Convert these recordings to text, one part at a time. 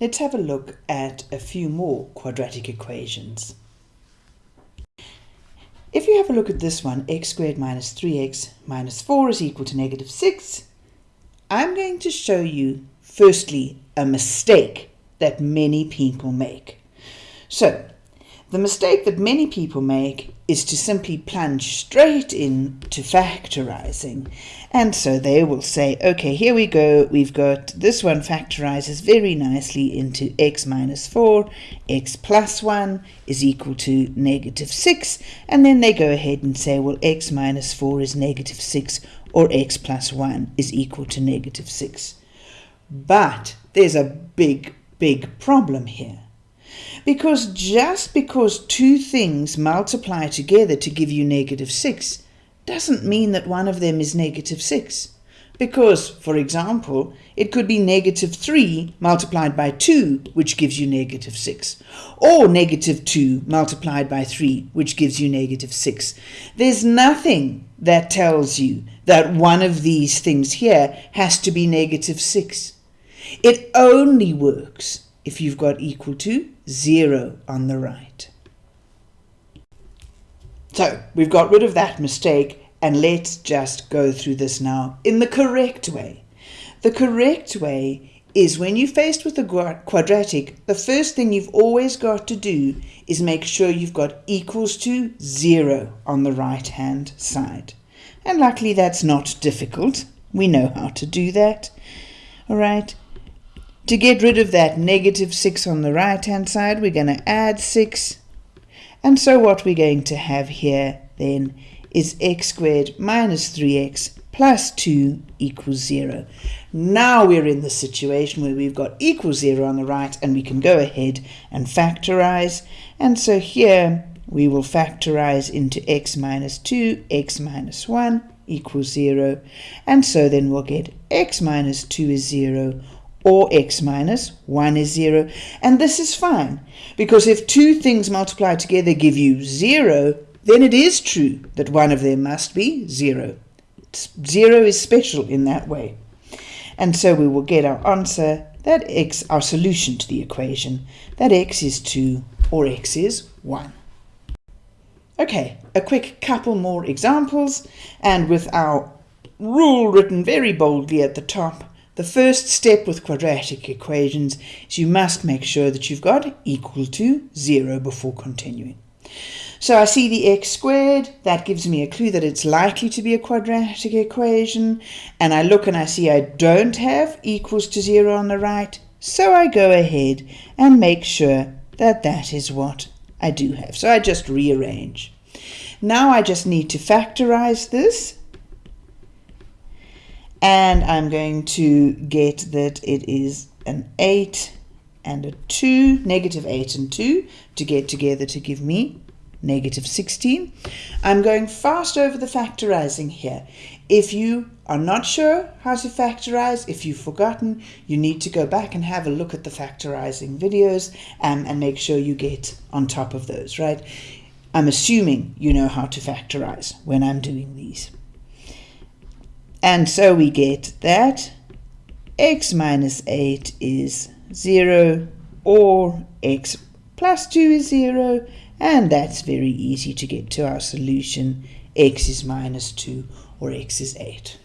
Let's have a look at a few more quadratic equations. If you have a look at this one, x squared minus 3x minus 4 is equal to negative 6, I'm going to show you, firstly, a mistake that many people make. So, the mistake that many people make is to simply plunge straight into factorizing. And so they will say, okay, here we go. We've got this one factorizes very nicely into x minus 4, x plus 1 is equal to negative 6. And then they go ahead and say, well, x minus 4 is negative 6 or x plus 1 is equal to negative 6. But there's a big, big problem here because just because two things multiply together to give you negative 6 doesn't mean that one of them is negative 6. Because, for example, it could be negative 3 multiplied by 2, which gives you negative 6. Or negative 2 multiplied by 3, which gives you negative 6. There's nothing that tells you that one of these things here has to be negative 6. It only works if you've got equal to 0 on the right. So we've got rid of that mistake and let's just go through this now in the correct way. The correct way is when you're faced with a quadratic, the first thing you've always got to do is make sure you've got equals to 0 on the right hand side. And luckily that's not difficult. We know how to do that. All right, to get rid of that negative 6 on the right hand side, we're going to add 6. And so what we're going to have here then is x squared minus 3x plus 2 equals 0. Now we're in the situation where we've got equal 0 on the right and we can go ahead and factorize. And so here we will factorize into x minus 2, x minus 1 equals 0. And so then we'll get x minus 2 is 0 or x minus 1 is 0. And this is fine, because if two things multiplied together give you 0, then it is true that one of them must be 0. 0 is special in that way. And so we will get our answer, that x, our solution to the equation, that x is 2 or x is 1. Okay, a quick couple more examples, and with our rule written very boldly at the top, the first step with quadratic equations is you must make sure that you've got equal to 0 before continuing. So I see the x squared, that gives me a clue that it's likely to be a quadratic equation, and I look and I see I don't have equals to 0 on the right, so I go ahead and make sure that that is what I do have. So I just rearrange. Now I just need to factorize this and I'm going to get that it is an 8 and a 2, negative 8 and 2 to get together to give me negative 16. I'm going fast over the factorizing here. If you are not sure how to factorize, if you've forgotten, you need to go back and have a look at the factorizing videos um, and make sure you get on top of those, right? I'm assuming you know how to factorize when I'm doing these. And so we get that x minus 8 is 0 or x plus 2 is 0 and that's very easy to get to our solution x is minus 2 or x is 8.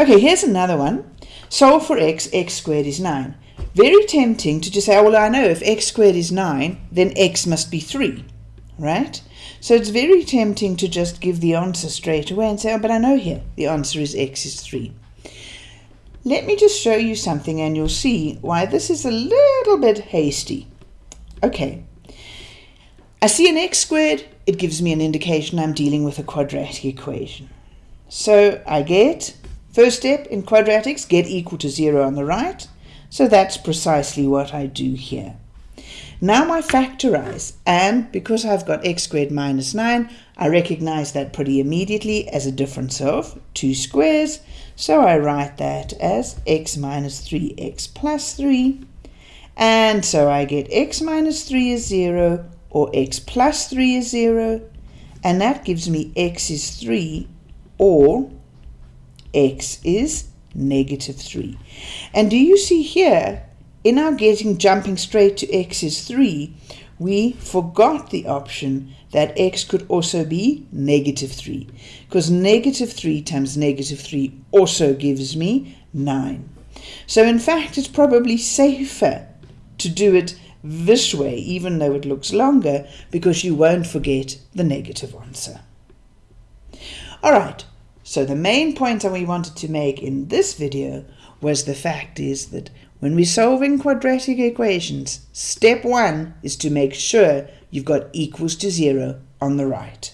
Okay, here's another one. Solve for x, x squared is 9. Very tempting to just say, oh, well, I know if x squared is 9, then x must be 3, right? So it's very tempting to just give the answer straight away and say, oh, but I know here the answer is x is 3. Let me just show you something and you'll see why this is a little bit hasty. Okay, I see an x squared, it gives me an indication I'm dealing with a quadratic equation. So I get, first step in quadratics, get equal to 0 on the right. So that's precisely what I do here. Now I factorize, and because I've got x squared minus 9, I recognize that pretty immediately as a difference of 2 squares, so I write that as x minus 3x plus 3, and so I get x minus 3 is 0, or x plus 3 is 0, and that gives me x is 3, or x is negative 3. And do you see here in our getting jumping straight to x is 3, we forgot the option that x could also be negative 3, because negative 3 times negative 3 also gives me 9. So in fact, it's probably safer to do it this way, even though it looks longer, because you won't forget the negative answer. All right, so the main point that we wanted to make in this video was the fact is that when we're solving quadratic equations, step one is to make sure you've got equals to zero on the right.